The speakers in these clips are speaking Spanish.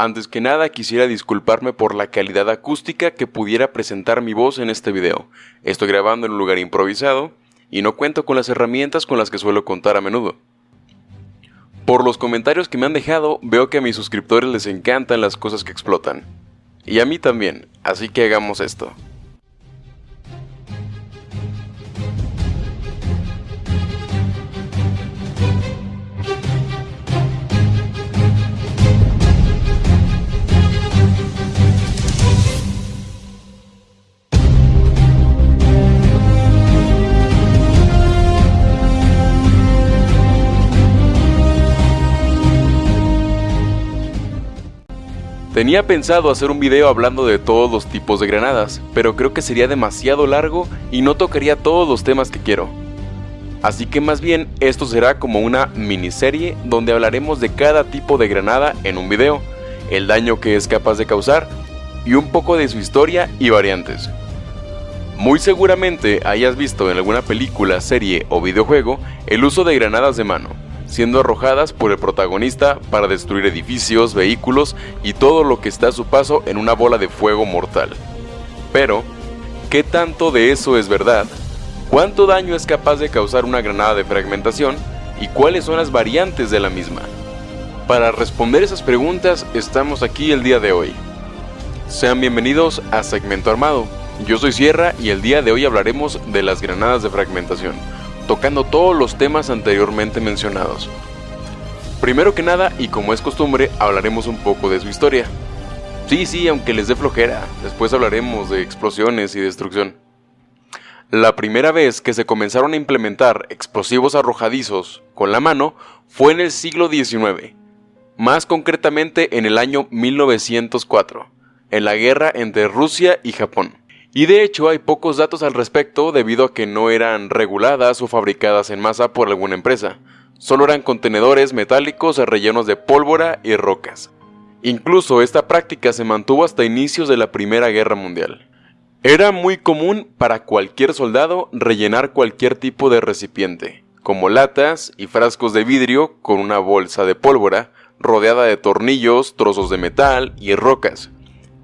Antes que nada quisiera disculparme por la calidad acústica que pudiera presentar mi voz en este video. Estoy grabando en un lugar improvisado y no cuento con las herramientas con las que suelo contar a menudo. Por los comentarios que me han dejado, veo que a mis suscriptores les encantan las cosas que explotan. Y a mí también, así que hagamos esto. Tenía pensado hacer un video hablando de todos los tipos de granadas, pero creo que sería demasiado largo y no tocaría todos los temas que quiero. Así que más bien esto será como una miniserie donde hablaremos de cada tipo de granada en un video, el daño que es capaz de causar y un poco de su historia y variantes. Muy seguramente hayas visto en alguna película, serie o videojuego el uso de granadas de mano, siendo arrojadas por el protagonista para destruir edificios, vehículos y todo lo que está a su paso en una bola de fuego mortal. Pero, ¿qué tanto de eso es verdad? ¿Cuánto daño es capaz de causar una granada de fragmentación? ¿Y cuáles son las variantes de la misma? Para responder esas preguntas estamos aquí el día de hoy. Sean bienvenidos a Segmento Armado. Yo soy Sierra y el día de hoy hablaremos de las granadas de fragmentación tocando todos los temas anteriormente mencionados. Primero que nada, y como es costumbre, hablaremos un poco de su historia. Sí, sí, aunque les dé flojera, después hablaremos de explosiones y destrucción. La primera vez que se comenzaron a implementar explosivos arrojadizos con la mano fue en el siglo XIX, más concretamente en el año 1904, en la guerra entre Rusia y Japón. Y de hecho hay pocos datos al respecto debido a que no eran reguladas o fabricadas en masa por alguna empresa. Solo eran contenedores metálicos rellenos de pólvora y rocas. Incluso esta práctica se mantuvo hasta inicios de la Primera Guerra Mundial. Era muy común para cualquier soldado rellenar cualquier tipo de recipiente, como latas y frascos de vidrio con una bolsa de pólvora rodeada de tornillos, trozos de metal y rocas,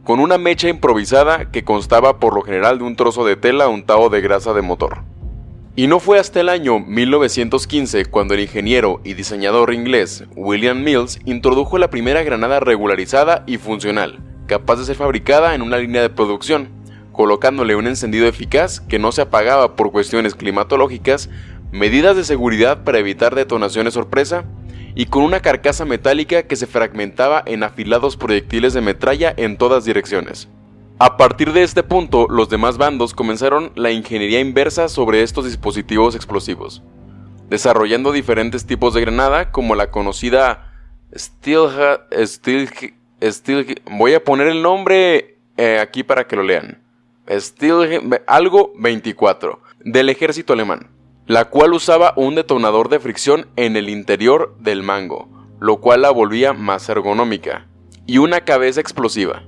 con una mecha improvisada que constaba por lo general de un trozo de tela untado de grasa de motor. Y no fue hasta el año 1915 cuando el ingeniero y diseñador inglés William Mills introdujo la primera granada regularizada y funcional, capaz de ser fabricada en una línea de producción, colocándole un encendido eficaz que no se apagaba por cuestiones climatológicas, medidas de seguridad para evitar detonaciones sorpresa y con una carcasa metálica que se fragmentaba en afilados proyectiles de metralla en todas direcciones. A partir de este punto, los demás bandos comenzaron la ingeniería inversa sobre estos dispositivos explosivos, desarrollando diferentes tipos de granada como la conocida Steel, Steel, Steel voy a poner el nombre eh, aquí para que lo lean. Steel, algo 24 del ejército alemán la cual usaba un detonador de fricción en el interior del mango, lo cual la volvía más ergonómica, y una cabeza explosiva,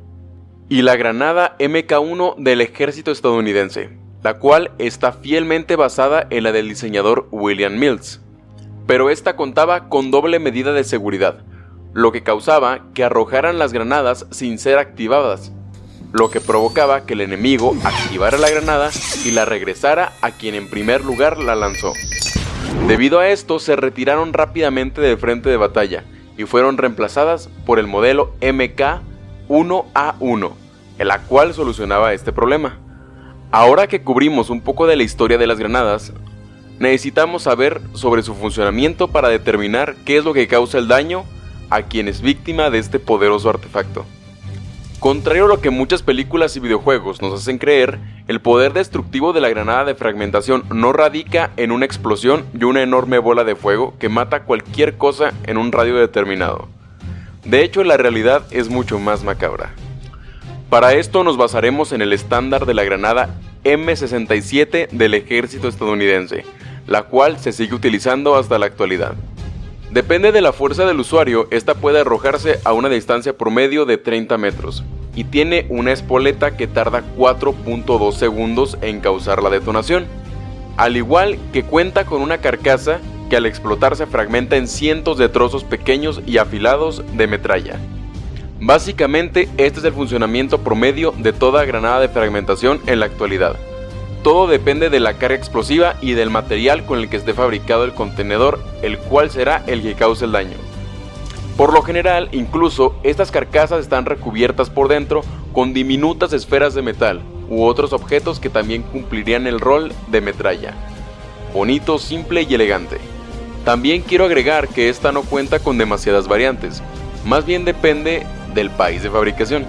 y la granada MK1 del ejército estadounidense, la cual está fielmente basada en la del diseñador William Mills, pero esta contaba con doble medida de seguridad, lo que causaba que arrojaran las granadas sin ser activadas, lo que provocaba que el enemigo activara la granada y la regresara a quien en primer lugar la lanzó. Debido a esto se retiraron rápidamente del frente de batalla y fueron reemplazadas por el modelo MK1A1, el cual solucionaba este problema. Ahora que cubrimos un poco de la historia de las granadas, necesitamos saber sobre su funcionamiento para determinar qué es lo que causa el daño a quien es víctima de este poderoso artefacto. Contrario a lo que muchas películas y videojuegos nos hacen creer, el poder destructivo de la granada de fragmentación no radica en una explosión y una enorme bola de fuego que mata cualquier cosa en un radio determinado. De hecho, la realidad es mucho más macabra. Para esto nos basaremos en el estándar de la granada M67 del ejército estadounidense, la cual se sigue utilizando hasta la actualidad. Depende de la fuerza del usuario, esta puede arrojarse a una distancia promedio de 30 metros y tiene una espoleta que tarda 4.2 segundos en causar la detonación, al igual que cuenta con una carcasa que al explotar se fragmenta en cientos de trozos pequeños y afilados de metralla. Básicamente, este es el funcionamiento promedio de toda granada de fragmentación en la actualidad. Todo depende de la carga explosiva y del material con el que esté fabricado el contenedor, el cual será el que cause el daño. Por lo general, incluso, estas carcasas están recubiertas por dentro con diminutas esferas de metal u otros objetos que también cumplirían el rol de metralla. Bonito, simple y elegante. También quiero agregar que esta no cuenta con demasiadas variantes, más bien depende del país de fabricación,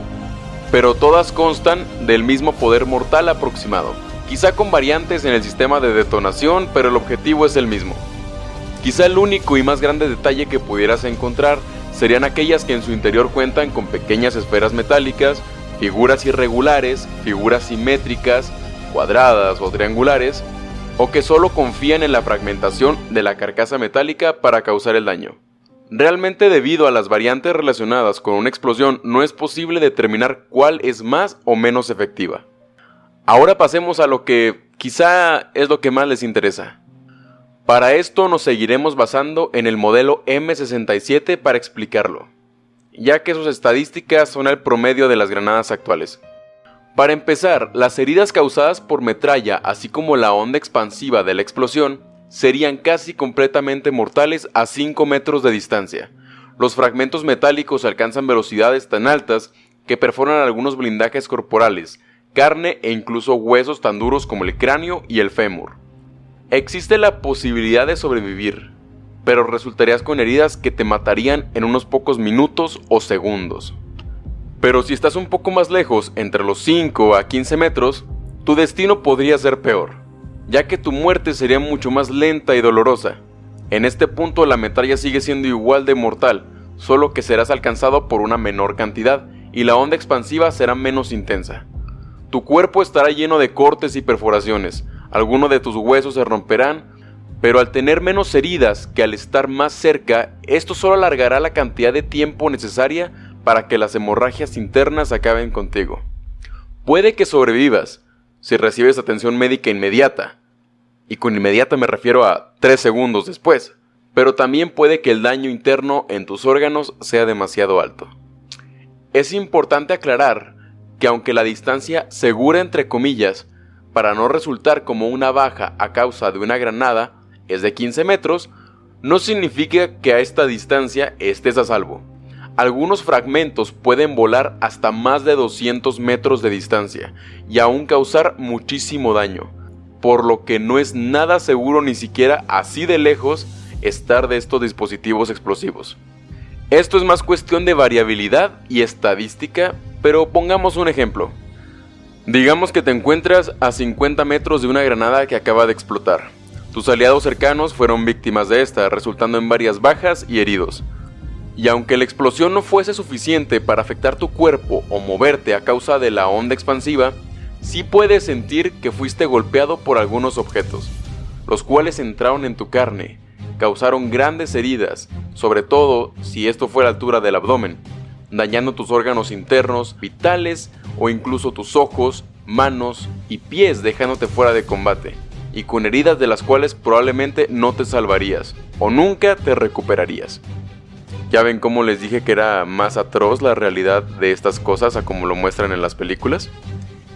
pero todas constan del mismo poder mortal aproximado quizá con variantes en el sistema de detonación, pero el objetivo es el mismo. Quizá el único y más grande detalle que pudieras encontrar serían aquellas que en su interior cuentan con pequeñas esferas metálicas, figuras irregulares, figuras simétricas, cuadradas o triangulares, o que solo confían en la fragmentación de la carcasa metálica para causar el daño. Realmente debido a las variantes relacionadas con una explosión no es posible determinar cuál es más o menos efectiva. Ahora pasemos a lo que quizá es lo que más les interesa. Para esto nos seguiremos basando en el modelo M67 para explicarlo, ya que sus estadísticas son el promedio de las granadas actuales. Para empezar, las heridas causadas por metralla, así como la onda expansiva de la explosión, serían casi completamente mortales a 5 metros de distancia. Los fragmentos metálicos alcanzan velocidades tan altas que perforan algunos blindajes corporales, carne e incluso huesos tan duros como el cráneo y el fémur. Existe la posibilidad de sobrevivir, pero resultarías con heridas que te matarían en unos pocos minutos o segundos. Pero si estás un poco más lejos, entre los 5 a 15 metros, tu destino podría ser peor, ya que tu muerte sería mucho más lenta y dolorosa. En este punto la metralla sigue siendo igual de mortal, solo que serás alcanzado por una menor cantidad y la onda expansiva será menos intensa. Tu cuerpo estará lleno de cortes y perforaciones, algunos de tus huesos se romperán, pero al tener menos heridas que al estar más cerca, esto solo alargará la cantidad de tiempo necesaria para que las hemorragias internas acaben contigo. Puede que sobrevivas si recibes atención médica inmediata, y con inmediata me refiero a 3 segundos después, pero también puede que el daño interno en tus órganos sea demasiado alto. Es importante aclarar que aunque la distancia segura entre comillas, para no resultar como una baja a causa de una granada, es de 15 metros, no significa que a esta distancia estés a salvo. Algunos fragmentos pueden volar hasta más de 200 metros de distancia y aún causar muchísimo daño, por lo que no es nada seguro ni siquiera así de lejos estar de estos dispositivos explosivos. Esto es más cuestión de variabilidad y estadística pero pongamos un ejemplo. Digamos que te encuentras a 50 metros de una granada que acaba de explotar. Tus aliados cercanos fueron víctimas de esta, resultando en varias bajas y heridos. Y aunque la explosión no fuese suficiente para afectar tu cuerpo o moverte a causa de la onda expansiva, sí puedes sentir que fuiste golpeado por algunos objetos, los cuales entraron en tu carne, causaron grandes heridas, sobre todo si esto fue a la altura del abdomen, dañando tus órganos internos, vitales o incluso tus ojos, manos y pies dejándote fuera de combate, y con heridas de las cuales probablemente no te salvarías o nunca te recuperarías. Ya ven cómo les dije que era más atroz la realidad de estas cosas a como lo muestran en las películas.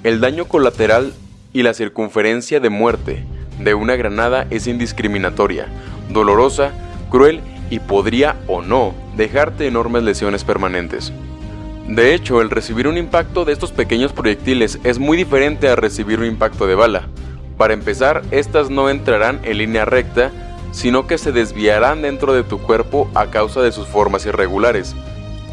El daño colateral y la circunferencia de muerte de una granada es indiscriminatoria, dolorosa, cruel y podría o no dejarte enormes lesiones permanentes. De hecho, el recibir un impacto de estos pequeños proyectiles es muy diferente a recibir un impacto de bala. Para empezar, estas no entrarán en línea recta, sino que se desviarán dentro de tu cuerpo a causa de sus formas irregulares.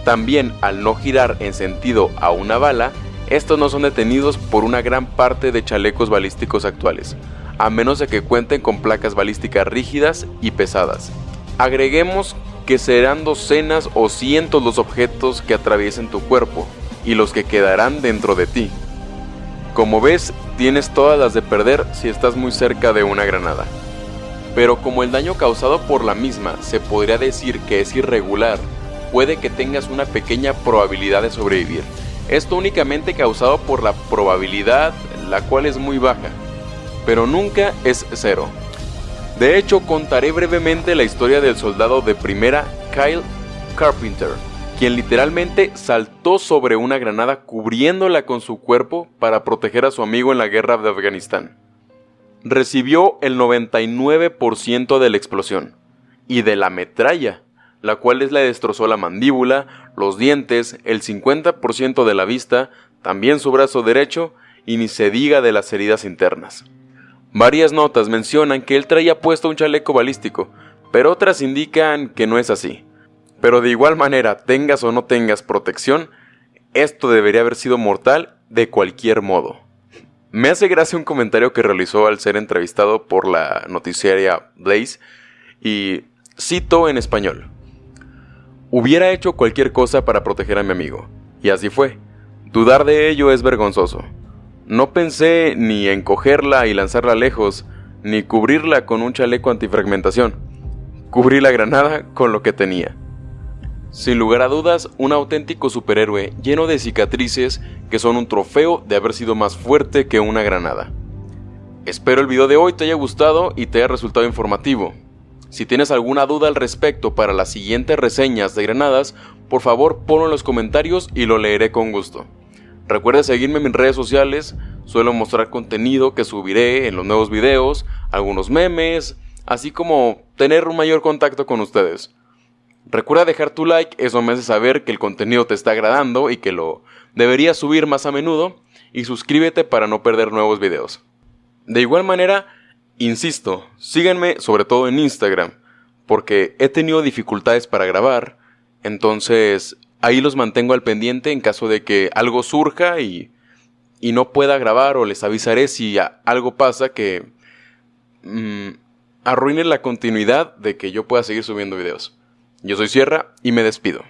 También, al no girar en sentido a una bala, estos no son detenidos por una gran parte de chalecos balísticos actuales, a menos de que cuenten con placas balísticas rígidas y pesadas. Agreguemos que serán docenas o cientos los objetos que atraviesen tu cuerpo y los que quedarán dentro de ti. Como ves, tienes todas las de perder si estás muy cerca de una granada. Pero como el daño causado por la misma se podría decir que es irregular, puede que tengas una pequeña probabilidad de sobrevivir. Esto únicamente causado por la probabilidad, la cual es muy baja, pero nunca es cero. De hecho, contaré brevemente la historia del soldado de primera Kyle Carpenter, quien literalmente saltó sobre una granada cubriéndola con su cuerpo para proteger a su amigo en la guerra de Afganistán. Recibió el 99% de la explosión y de la metralla, la cual le destrozó la mandíbula, los dientes, el 50% de la vista, también su brazo derecho y ni se diga de las heridas internas. Varias notas mencionan que él traía puesto un chaleco balístico, pero otras indican que no es así. Pero de igual manera, tengas o no tengas protección, esto debería haber sido mortal de cualquier modo. Me hace gracia un comentario que realizó al ser entrevistado por la noticiaria Blaze y cito en español. Hubiera hecho cualquier cosa para proteger a mi amigo, y así fue. Dudar de ello es vergonzoso. No pensé ni en cogerla y lanzarla lejos, ni cubrirla con un chaleco antifragmentación. Cubrí la granada con lo que tenía. Sin lugar a dudas, un auténtico superhéroe lleno de cicatrices que son un trofeo de haber sido más fuerte que una granada. Espero el video de hoy te haya gustado y te haya resultado informativo. Si tienes alguna duda al respecto para las siguientes reseñas de granadas, por favor ponlo en los comentarios y lo leeré con gusto. Recuerda seguirme en mis redes sociales, suelo mostrar contenido que subiré en los nuevos videos, algunos memes, así como tener un mayor contacto con ustedes. Recuerda dejar tu like, eso me hace saber que el contenido te está agradando y que lo deberías subir más a menudo, y suscríbete para no perder nuevos videos. De igual manera, insisto, síganme sobre todo en Instagram, porque he tenido dificultades para grabar, entonces ahí los mantengo al pendiente en caso de que algo surja y, y no pueda grabar o les avisaré si algo pasa que mm, arruine la continuidad de que yo pueda seguir subiendo videos. Yo soy Sierra y me despido.